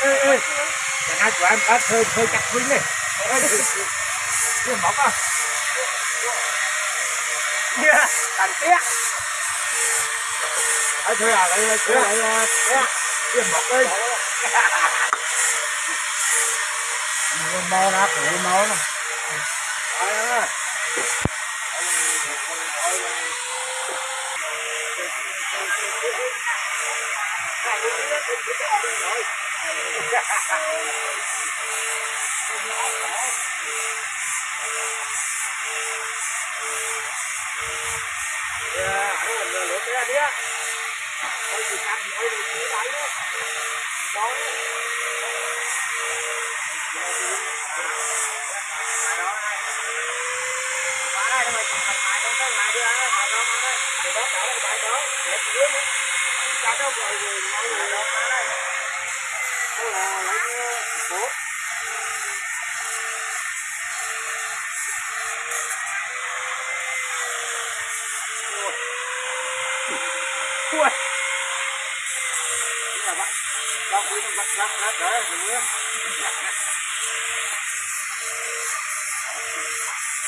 ê ê. Cái hai của em đã hơi hơi chặt huynh này. Cái móc à. Yeah đằng tiếc ấy thôi à đây đây đây đây cái móc đây mau ra phụ máu nè Ui. Đúng rồi bác. Bác quý nó bắt bắt bắt đỡ rồi nữa.